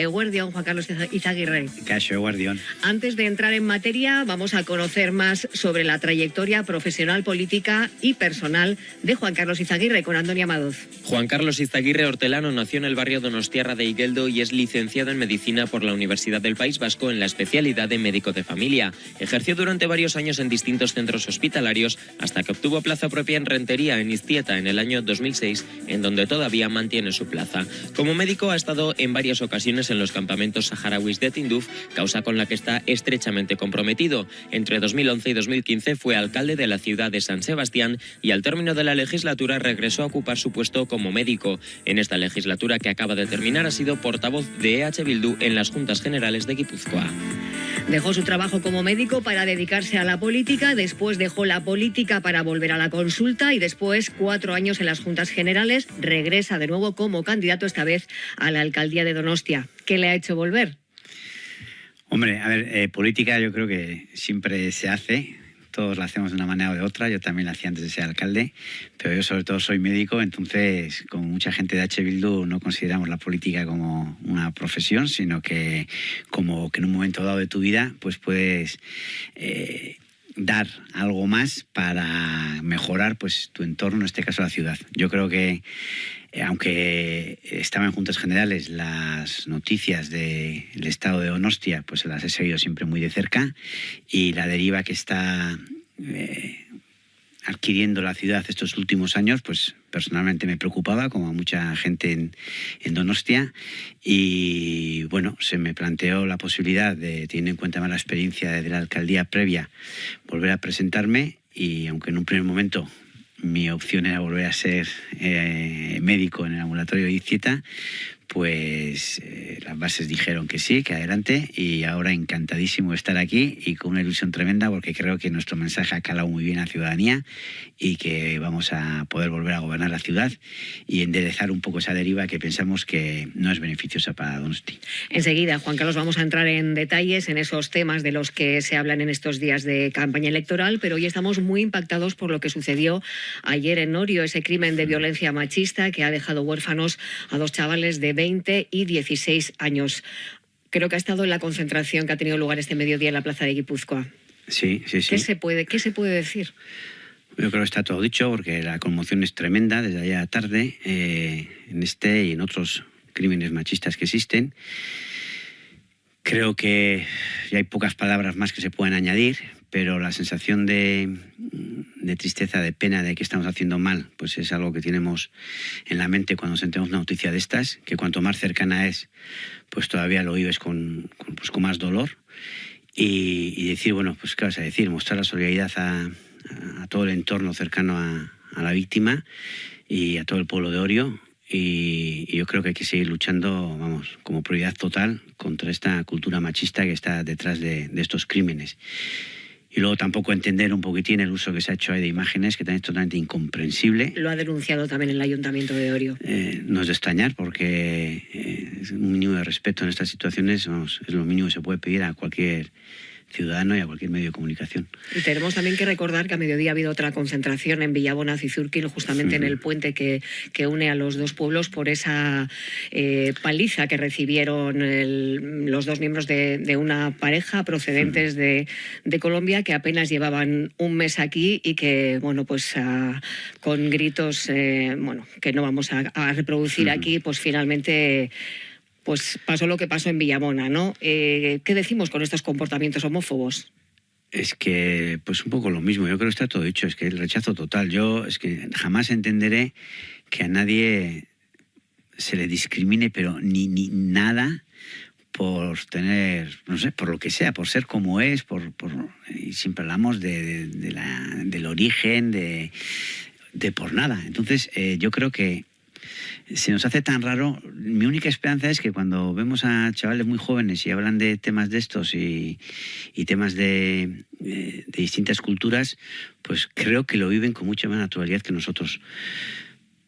Eguardión, Juan Carlos Izaguirre. Cacho Eguardión. Antes de entrar en materia, vamos a conocer más sobre la trayectoria profesional, política y personal de Juan Carlos Izaguirre con Antonio Amadoz. Juan Carlos Izaguirre Hortelano nació en el barrio Donostiarra de Igueldo y es licenciado en Medicina por la Universidad del País Vasco en la especialidad de médico de familia. Ejerció durante varios años en distintos centros hospitalarios hasta que obtuvo plaza propia en Rentería, en Iztieta, en el año 2006, en donde todavía mantiene su plaza. Como médico ha estado en varias ocasiones en los campamentos saharauis de Tinduf, causa con la que está estrechamente comprometido. Entre 2011 y 2015 fue alcalde de la ciudad de San Sebastián y al término de la legislatura regresó a ocupar su puesto como médico. En esta legislatura que acaba de terminar ha sido portavoz de EH Bildu en las Juntas Generales de Guipúzcoa. Dejó su trabajo como médico para dedicarse a la política, después dejó la política para volver a la consulta y después cuatro años en las Juntas Generales regresa de nuevo como candidato esta vez a la alcaldía de Donostia. ¿Qué le ha hecho volver? Hombre, a ver, eh, política yo creo que siempre se hace, todos la hacemos de una manera o de otra, yo también la hacía antes de ser alcalde, pero yo sobre todo soy médico, entonces como mucha gente de H. Bildu no consideramos la política como una profesión, sino que como que en un momento dado de tu vida pues puedes... Eh, dar algo más para mejorar pues tu entorno, en este caso la ciudad. Yo creo que aunque estaba en Juntas Generales, las noticias del estado de Donostia, pues las he seguido siempre muy de cerca. Y la deriva que está eh, adquiriendo la ciudad estos últimos años, pues personalmente me preocupaba, como a mucha gente en, en, Donostia, y bueno, se me planteó la posibilidad de, teniendo en cuenta más la experiencia de la alcaldía previa, volver a presentarme. Y aunque en un primer momento mi opción era volver a ser eh, médico en el ambulatorio de Icieta, pues eh, las bases dijeron que sí, que adelante y ahora encantadísimo de estar aquí y con una ilusión tremenda porque creo que nuestro mensaje ha calado muy bien a la ciudadanía y que vamos a poder volver a gobernar la ciudad y enderezar un poco esa deriva que pensamos que no es beneficiosa para Donosti. Enseguida, Juan Carlos, vamos a entrar en detalles en esos temas de los que se hablan en estos días de campaña electoral, pero hoy estamos muy impactados por lo que sucedió ayer en Orio, ese crimen de violencia machista que ha dejado huérfanos a dos chavales de 20 y 16 años. Creo que ha estado en la concentración que ha tenido lugar este mediodía en la plaza de Guipúzcoa. Sí, sí, sí. ¿Qué se puede, qué se puede decir? Yo creo que está todo dicho porque la conmoción es tremenda desde allá tarde eh, en este y en otros crímenes machistas que existen. Creo que ya hay pocas palabras más que se puedan añadir, pero la sensación de, de, tristeza, de pena de que estamos haciendo mal, pues es algo que tenemos en la mente cuando sentimos una noticia de estas, que cuanto más cercana es, pues todavía lo vives con, con, pues con más dolor. Y, y, decir, bueno, pues qué vas a decir, mostrar la solidaridad a, a todo el entorno cercano a, a, la víctima y a todo el pueblo de Orio. Y, y yo creo que hay que seguir luchando, vamos, como prioridad total contra esta cultura machista que está detrás de, de estos crímenes y luego tampoco entender un poquitín el uso que se ha hecho ahí de imágenes, que también es totalmente incomprensible. Lo ha denunciado también el Ayuntamiento de Orio. Eh, no es de extrañar, porque eh, un mínimo de respeto en estas situaciones vamos, es lo mínimo que se puede pedir a cualquier ciudadano y a cualquier medio de comunicación. Y tenemos también que recordar que a mediodía ha habido otra concentración en Villabona y Zurquil, justamente en el puente que, que, une a los dos pueblos por esa eh, paliza que recibieron el, los dos miembros de, de una pareja procedentes de, de, Colombia que apenas llevaban un mes aquí y que, bueno, pues a, con gritos, eh, bueno, que no vamos a, a reproducir aquí, pues finalmente pues pasó lo que pasó en Villamona, ¿no? Eh, ¿Qué decimos con estos comportamientos homófobos? Es que, pues un poco lo mismo, yo creo que está todo dicho, es que el rechazo total. Yo es que jamás entenderé que a nadie se le discrimine, pero ni, ni nada por tener, no sé, por lo que sea, por ser como es, por, por y siempre hablamos de, del origen, de, de por nada. Entonces, eh, yo creo que se nos hace tan raro. Mi única esperanza es que cuando vemos a chavales muy jóvenes y hablan de temas de estos y, temas de, de, distintas culturas, pues creo que lo viven con mucha más naturalidad que nosotros.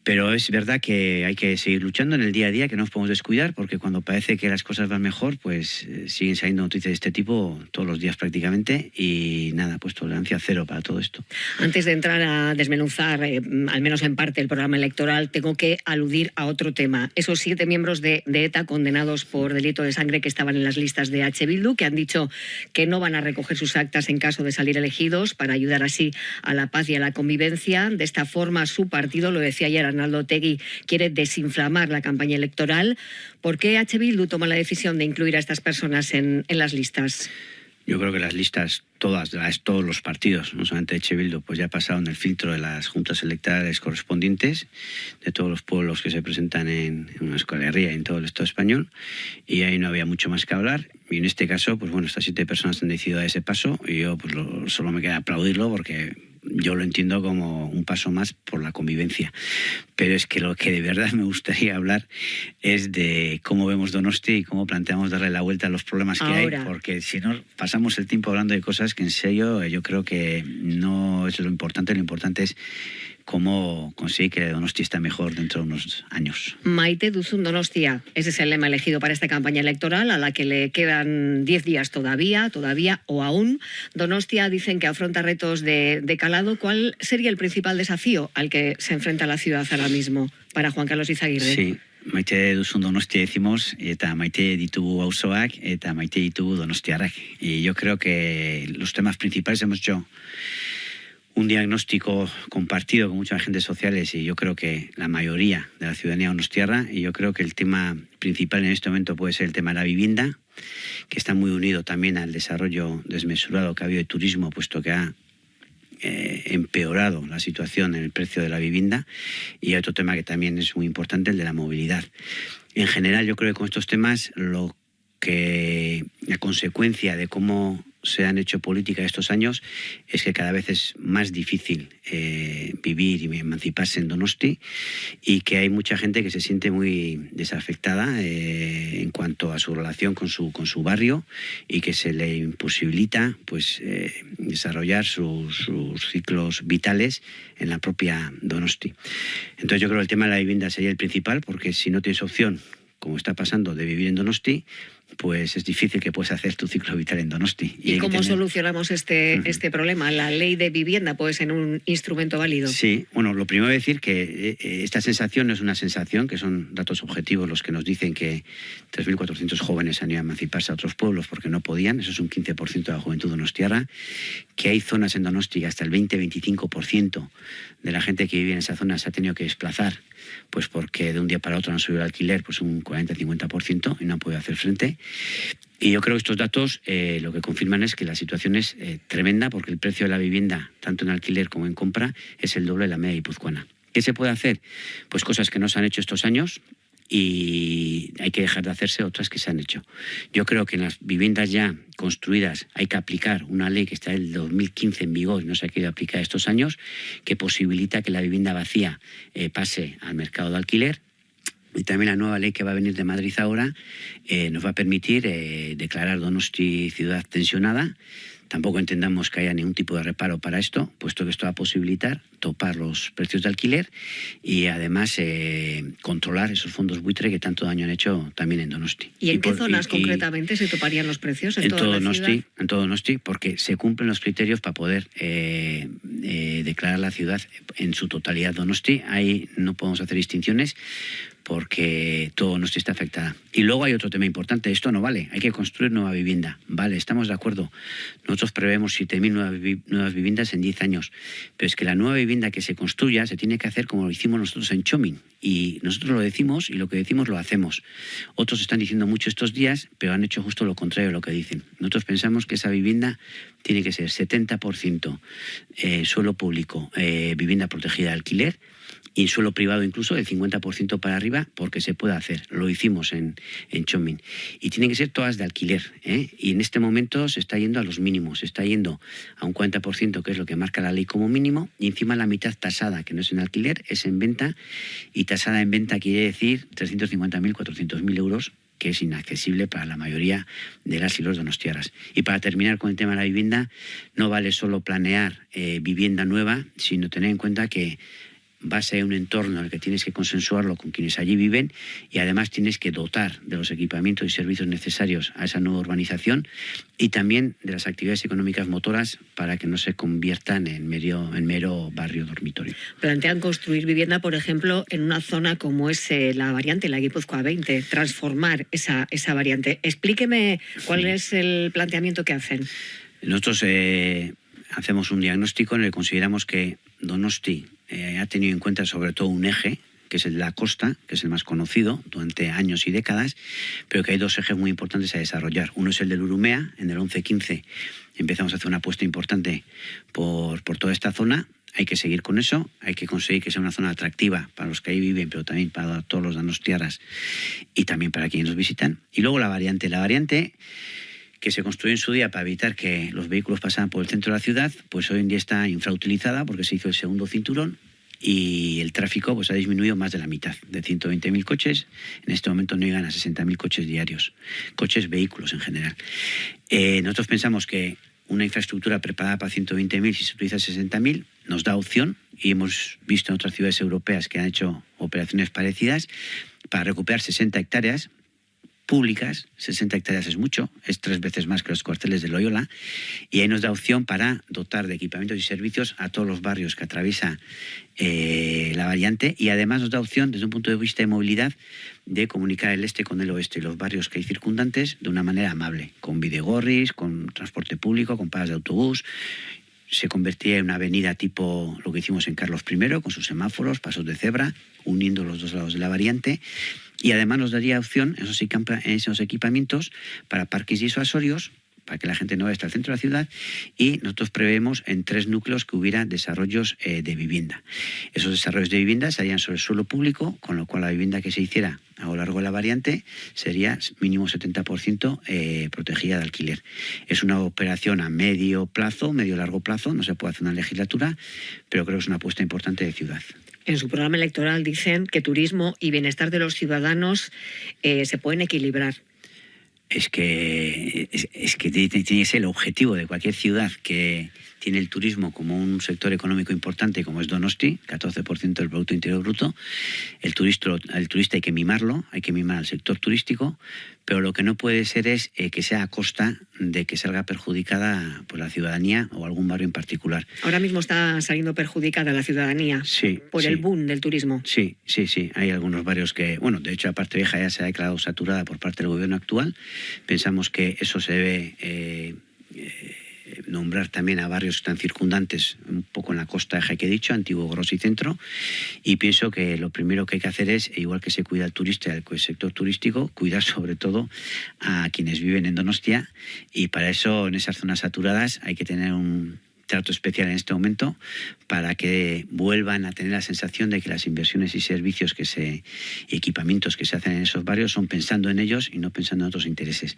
Pero es verdad que hay que seguir luchando en el día a día, que no nos podemos descuidar, porque cuando parece que las cosas van mejor, pues eh, siguen saliendo noticias de este tipo todos los días prácticamente y nada, pues tolerancia cero para todo esto. Antes de entrar a desmenuzar, eh, al menos en parte, el programa electoral, tengo que aludir a otro tema. Esos siete miembros de, ETA condenados por delito de sangre que estaban en las listas de H. Bildu, que han dicho que no van a recoger sus actas en caso de salir elegidos para ayudar así a la paz y a la convivencia. De esta forma, su partido, lo decía ayer Arnaldo Tegui, quiere desinflamar la campaña electoral. ¿Por qué H. Bildu toma la decisión de incluir a estas personas en, las listas? Yo creo que las listas, todas, todos los partidos, no solamente. Bildu, pues ya pasaron el filtro de las juntas electorales correspondientes de todos los pueblos que se presentan en, en una escuelería y en todo el Estado español, y ahí no había mucho más que hablar. Y en este caso, pues bueno, estas siete personas han decidido dar ese paso y yo pues solo me queda aplaudirlo porque yo lo entiendo como un paso más por la convivencia. Pero es que lo que de verdad me gustaría hablar es de cómo vemos Donosti y cómo planteamos darle la vuelta a los problemas que hay, porque si no pasamos el tiempo hablando de cosas que en serio yo creo que no es lo importante, lo importante es cómo conseguir que Donosti esté mejor dentro de unos años. Maite Duzun Donostia, ese es el lema elegido para esta campaña electoral, a la que le quedan 10 días todavía, todavía o aún. Donostia dicen que afronta retos de, calado. ¿Cuál sería el principal desafío al que se enfrenta la ciudad ahora mismo para Juan Carlos Izaguirre? Sí. Maite duzun donostia decimos, eta maite ditugu auzoak, eta maite ditugu donostiarrak. Y yo creo que los temas principales hemos hecho un diagnóstico compartido con muchos agentes sociales y yo creo que la mayoría de la ciudadanía nos tierra y yo creo que el tema principal en este momento puede ser el tema de la vivienda, que está muy unido también al desarrollo desmesurado que ha habido de turismo, puesto que ha eh, empeorado la situación en el precio de la vivienda y otro tema que también es muy importante, el de la movilidad. En general, yo creo que con estos temas lo que la consecuencia de cómo se han hecho política estos años es que cada vez es más difícil eh, vivir y emanciparse en Donosti y que hay mucha gente que se siente muy desafectada eh, en cuanto a su relación con su, con su barrio y que se le imposibilita pues, eh, desarrollar sus, sus, ciclos vitales en la propia Donosti. Entonces yo creo que el tema de la vivienda sería el principal porque si no tienes opción como está pasando, de vivir en Donosti, pues es difícil que puedas hacer tu ciclo vital en Donosti. ¿Y, cómo solucionamos este, este problema? ¿La ley de vivienda puede ser un instrumento válido? Sí, bueno, lo primero es decir que eh, esta sensación no es una sensación, que son datos objetivos los que nos dicen que 3.400 jóvenes han ido a emanciparse a otros pueblos porque no podían, eso es un 15% de la juventud donostiarra, que hay zonas en Donosti hasta el 20-25% de la gente que vive en esa zona se ha tenido que desplazar pues porque de un día para otro han subido el alquiler pues un 40-50% y no han podido hacer frente. Y yo creo que estos datos eh, lo que confirman es que la situación es eh, tremenda porque el precio de la vivienda, tanto en alquiler como en compra, es el doble de la media guipuzcoana. ¿Qué se puede hacer? Pues cosas que no se han hecho estos años, y hay que dejar de hacerse otras que se han hecho. Yo creo que en las viviendas ya construidas hay que aplicar una ley que está del 2015 en vigor y no se ha querido aplicar estos años, que posibilita que la vivienda vacía eh, pase al mercado de alquiler. Y también la nueva ley que va a venir de Madrid ahora eh, nos va a permitir eh, declarar Donosti ciudad tensionada Tampoco entendamos que haya ningún tipo de reparo para esto, puesto que esto va a posibilitar topar los precios de alquiler y además eh, controlar esos fondos buitre que tanto daño han hecho también en Donosti. ¿Y en qué zonas concretamente se toparían los precios? En, todo Donosti, en todo Donosti, porque se cumplen los criterios para poder eh, eh, declarar la ciudad en su totalidad Donosti. Ahí no podemos hacer distinciones porque todo nos está afectada. Y luego hay otro tema importante, esto no vale, hay que construir nueva vivienda. Vale, estamos de acuerdo. Nosotros prevemos 7.000 nuevas, viviendas en 10 años, pero es que la nueva vivienda que se construya se tiene que hacer como lo hicimos nosotros en Chomin. Y nosotros lo decimos y lo que decimos lo hacemos. Otros están diciendo mucho estos días, pero han hecho justo lo contrario de lo que dicen. Nosotros pensamos que esa vivienda tiene que ser 70% eh, suelo público, eh, vivienda protegida de alquiler, y suelo privado incluso del 50% para arriba porque se puede hacer. Lo hicimos en, en. Y tienen que ser todas de alquiler. ¿eh? Y en este momento se está yendo a los mínimos. Se está yendo a un 40% que es lo que marca la ley como mínimo y encima la mitad tasada, que no es en alquiler, es en venta. Y tasada en venta quiere decir 350.000, 400.000 euros que es inaccesible para la mayoría de las y los donostiaras. Y para terminar con el tema de la vivienda, no vale solo planear eh, vivienda nueva, sino tener en cuenta que va a ser un entorno en el que tienes que consensuarlo con quienes allí viven y además tienes que dotar de los equipamientos y servicios necesarios a esa nueva urbanización y también de las actividades económicas motoras para que no se conviertan en mero, en mero barrio dormitorio. Plantean construir vivienda, por ejemplo, en una zona como es eh, la variante, la Guipúzcoa 20, transformar esa, esa variante. Explíqueme cuál es el planteamiento que hacen. Nosotros eh, hacemos un diagnóstico en el que consideramos que Donosti eh, ha tenido en cuenta sobre todo un eje, que es el de la costa, que es el más conocido durante años y décadas, pero que hay dos ejes muy importantes a desarrollar. Uno es el del Urumea, en el 11-15 empezamos a hacer una apuesta importante por, por toda esta zona, hay que seguir con eso, hay que conseguir que sea una zona atractiva para los que ahí viven, pero también para todos los danostiarras y también para quienes nos visitan. Y luego la variante. La variante que se construyó en su día para evitar que los vehículos pasaran por el centro de la ciudad, pues hoy en día está infrautilizada porque se hizo el segundo cinturón y el tráfico pues, ha disminuido más de la mitad, de 120.000 coches. En este momento no llegan a 60.000 coches diarios, coches, vehículos en general. Eh, nosotros pensamos que una infraestructura preparada para 120.000, si se utiliza 60.000, nos da opción, y hemos visto en otras ciudades europeas que han hecho operaciones parecidas, para recuperar 60 hectáreas públicas, 60 hectáreas es mucho, es tres veces más que los cuarteles de Loyola, y ahí nos da opción para dotar de equipamientos y servicios a todos los barrios que atraviesa eh, la variante, y además nos da opción, desde un punto de vista de movilidad, de comunicar el este con el oeste y los barrios que hay circundantes de una manera amable, con videgorris, con transporte público, con paradas de autobús, se convertía en una avenida tipo lo que hicimos en Carlos I, con sus semáforos, pasos de cebra, uniendo los dos lados de la variante, y además nos daría opción esos, esos equipamientos para parques disuasorios para que la gente no vaya hasta el centro de la ciudad y nosotros prevemos en tres núcleos que hubiera desarrollos eh, de vivienda. Esos desarrollos de vivienda serían sobre el suelo público, con lo cual la vivienda que se hiciera a lo largo de la variante sería mínimo 70% eh, protegida de alquiler. Es una operación a medio plazo, medio largo plazo, no se puede hacer una legislatura, pero creo que es una apuesta importante de ciudad. En su programa electoral dicen que turismo y bienestar de los ciudadanos eh, se pueden equilibrar. Es que, es, que tiene que ser el objetivo de cualquier ciudad que tiene el turismo como un sector económico importante como es Donosti, 14% del Producto Interior Bruto. El turista, el turista hay que mimarlo, hay que mimar al sector turístico, pero lo que no puede ser es eh, que sea a costa de que salga perjudicada por la ciudadanía o algún barrio en particular. Ahora mismo está saliendo perjudicada la ciudadanía por el boom del turismo. Sí, sí, sí. Hay algunos barrios que, bueno, de hecho la parte vieja ya se ha declarado saturada por parte del gobierno actual. Pensamos que eso se debe... Eh, eh, nombrar también a barrios están circundantes, un poco en la costa eje que he dicho, Antiguo, Gros y Centro, y pienso que lo primero que hay que hacer es, igual que se cuida el turista, el sector turístico, cuidar sobre todo a quienes viven en Donostia, y para eso en esas zonas saturadas hay que tener un trato especial en este momento para que vuelvan a tener la sensación de que las inversiones y servicios que se y equipamientos que se hacen en esos barrios son pensando en ellos y no pensando en otros intereses.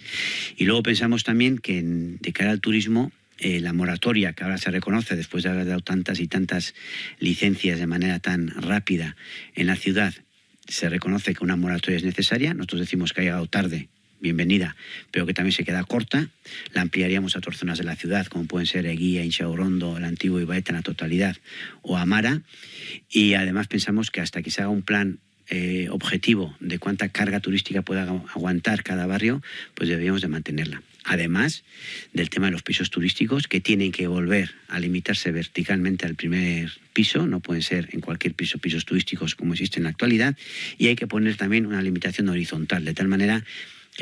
Y luego pensamos también que de cara al turismo eh, la moratoria que ahora se reconoce después de haber dado tantas y tantas licencias de manera tan rápida en la ciudad, se reconoce que una moratoria es necesaria. Nosotros decimos que ha llegado tarde, bienvenida, pero que también se queda corta. La ampliaríamos a otras zonas de la ciudad, como pueden ser Eguía, Inchaurrondo, el antiguo Ibaeta en la totalidad, o Amara. Y además pensamos que hasta que se haga un plan eh, objetivo de cuánta carga turística pueda aguantar cada barrio, pues deberíamos de mantenerla además del tema de los pisos turísticos que tienen que volver a limitarse verticalmente al primer piso, no pueden ser en cualquier piso pisos turísticos como existe en la actualidad, y hay que poner también una limitación horizontal, de tal manera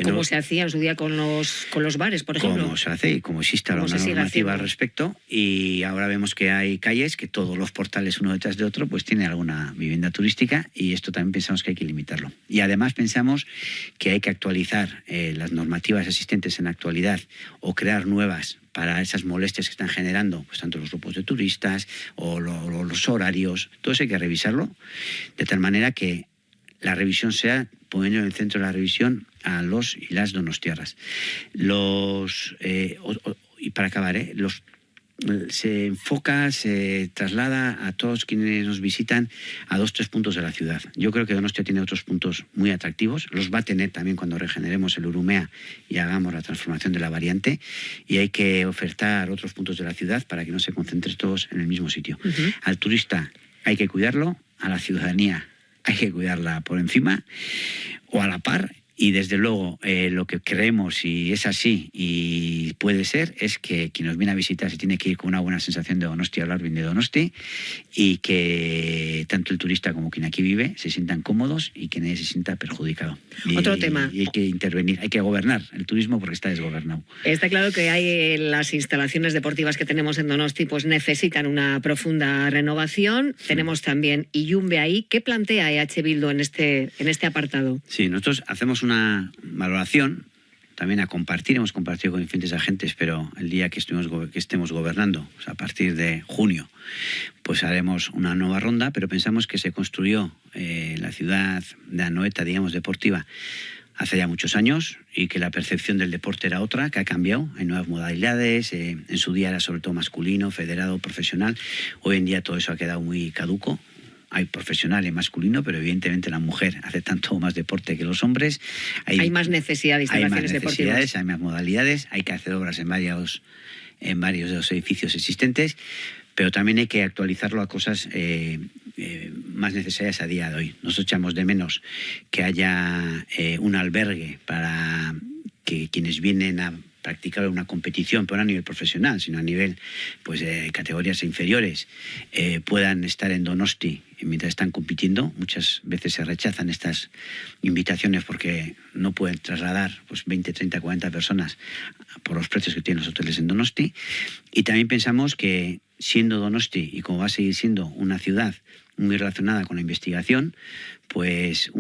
como se hacía en su día con los, con los bares, por ejemplo. Como se hace y como existe ahora una normativa al respecto. Y ahora vemos que hay calles que todos los portales uno detrás de otro pues tiene alguna vivienda turística y esto también pensamos que hay que limitarlo. Y además pensamos que hay que actualizar eh, las normativas existentes en la actualidad o crear nuevas para esas molestias que están generando pues tanto los grupos de turistas o los horarios. Todo eso hay que revisarlo de tal manera que la revisión sea poniendo en el centro de la revisión a los y las donostiarras. Los, eh, y para acabar, eh, los, se enfoca, se traslada a todos quienes nos visitan a dos, tres puntos de la ciudad. Yo creo que Donostia tiene otros puntos muy atractivos, los va a tener también cuando regeneremos el Urumea y hagamos la transformación de la variante, y hay que ofertar otros puntos de la ciudad para que no se concentren todos en el mismo sitio. Al turista hay que cuidarlo, a la ciudadanía hay que cuidarla por encima o a la par y desde luego eh, lo que creemos, y es así y puede ser, es que quien nos viene a visitar se tiene que ir con una buena sensación de Donosti, hablar bien de Donosti, y que tanto el turista como quien aquí vive se sientan cómodos y que nadie se sienta perjudicado. Otro tema. Y hay que intervenir, hay que gobernar el turismo porque está desgobernado. Está claro que hay las instalaciones deportivas que tenemos en Donosti, pues necesitan una profunda renovación. Tenemos también Iyumbe ahí. ¿Qué plantea EH Bildo en este, en este apartado? Sí, nosotros hacemos una una valoración, también a compartir, hemos compartido con diferentes agentes, pero el día que, estuvimos, que estemos gobernando, a partir de junio, pues haremos una nueva ronda, pero pensamos que se construyó eh, la ciudad de Anoeta, digamos, deportiva, hace ya muchos años y que la percepción del deporte era otra, que ha cambiado, hay nuevas modalidades, eh, en su día era sobre todo masculino, federado, profesional, hoy en día todo eso ha quedado muy caduco, hay profesional y masculino, pero evidentemente la mujer hace tanto más deporte que los hombres. Hay, más necesidad de instalaciones hay más necesidades, Hay más modalidades, hay que hacer obras en varios, en varios de los edificios existentes, pero también hay que actualizarlo a cosas eh, eh, más necesarias a día de hoy. Nosotros echamos de menos que haya eh, un albergue para que quienes vienen a practicar una competición, pero no a nivel profesional, sino a nivel pues, de categorías inferiores, eh, puedan estar en Donosti mientras están compitiendo. Muchas veces se rechazan estas invitaciones porque no pueden trasladar pues, 20, 30, 40 personas por los precios que tienen los hoteles en Donosti. Y también pensamos que siendo Donosti y como va a seguir siendo una ciudad muy relacionada con la investigación, pues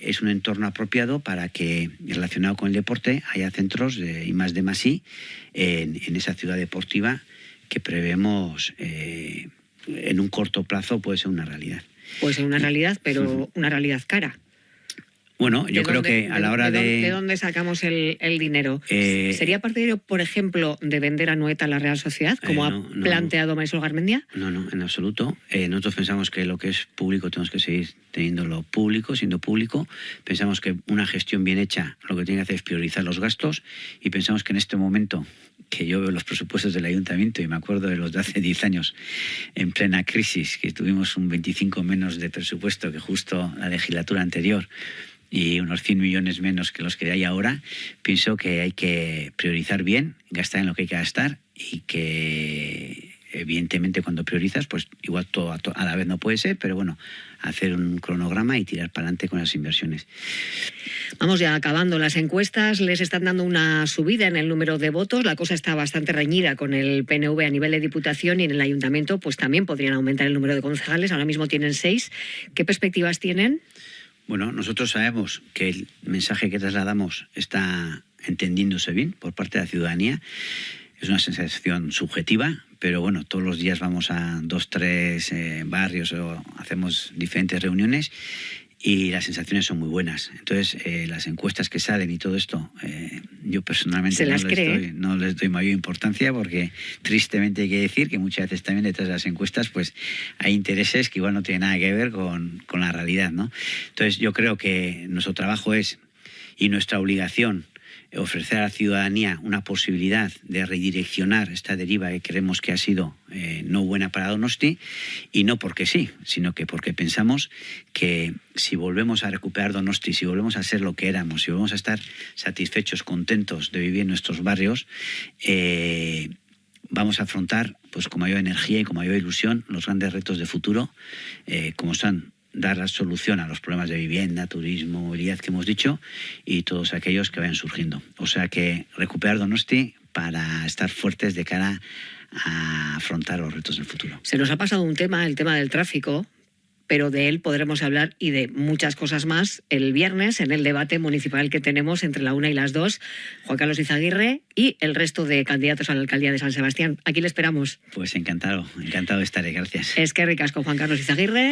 es un entorno apropiado para que, relacionado con el deporte, haya centros de, y más de más en, en, esa ciudad deportiva que prevemos eh, en un corto plazo puede ser una realidad. Puede ser una realidad, pero una realidad cara. Bueno, yo creo que a la hora de... ¿De dónde sacamos el, dinero? Eh, ¿Sería partidario, por ejemplo, de vender a Noeta a la Real Sociedad, como eh, ha planteado Marisol Garmendia? No, no, en absoluto. Eh, nosotros pensamos que lo que es público tenemos que seguir teniéndolo público, siendo público. Pensamos que una gestión bien hecha lo que tiene que hacer es priorizar los gastos y pensamos que en este momento que yo veo los presupuestos del ayuntamiento y me acuerdo de los de hace 10 años en plena crisis, que tuvimos un 25 menos de presupuesto que justo la legislatura anterior y unos 100 millones menos que los que hay ahora, pienso que hay que priorizar bien, gastar en lo que hay que gastar y que evidentemente cuando priorizas, pues igual todo a, la vez no puede ser, pero bueno, hacer un cronograma y tirar para adelante con las inversiones. Vamos ya acabando las encuestas, les están dando una subida en el número de votos, la cosa está bastante reñida con el PNV a nivel de diputación y en el ayuntamiento pues también podrían aumentar el número de concejales, ahora mismo tienen seis. ¿Qué perspectivas tienen? Bueno, nosotros sabemos que el mensaje que trasladamos está entendiéndose bien por parte de la ciudadanía. Es una sensación subjetiva, pero bueno, todos los días vamos a dos, tres eh, barrios o hacemos diferentes reuniones y las sensaciones son muy buenas. Entonces, eh, las encuestas que salen y todo esto, eh, yo personalmente no, les doy, no, les doy, mayor importancia porque tristemente hay que decir que muchas veces también detrás de las encuestas pues hay intereses que igual no tienen nada que ver con, con la realidad. ¿no? Entonces, yo creo que nuestro trabajo es y nuestra obligación ofrecer a la ciudadanía una posibilidad de redireccionar esta deriva que creemos que ha sido eh, no buena para Donosti, y no porque sí, sino que porque pensamos que si volvemos a recuperar Donosti, si volvemos a ser lo que éramos, si volvemos a estar satisfechos, contentos de vivir en nuestros barrios, eh, vamos a afrontar pues con mayor energía y con mayor ilusión los grandes retos de futuro, eh, como son dar la solución a los problemas de vivienda, turismo, movilidad que hemos dicho y todos aquellos que vayan surgiendo. O sea que recuperar Donosti para estar fuertes de cara a afrontar los retos del futuro. Se nos ha pasado un tema, el tema del tráfico, pero de él podremos hablar y de muchas cosas más el viernes en el debate municipal que tenemos entre la una y las dos, Juan Carlos Izaguirre y el resto de candidatos a la alcaldía de San Sebastián. Aquí le esperamos. Pues encantado, encantado de estar, gracias. Es que ricasco, Juan Carlos Izaguirre.